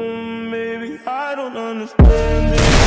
Maybe I don't understand it.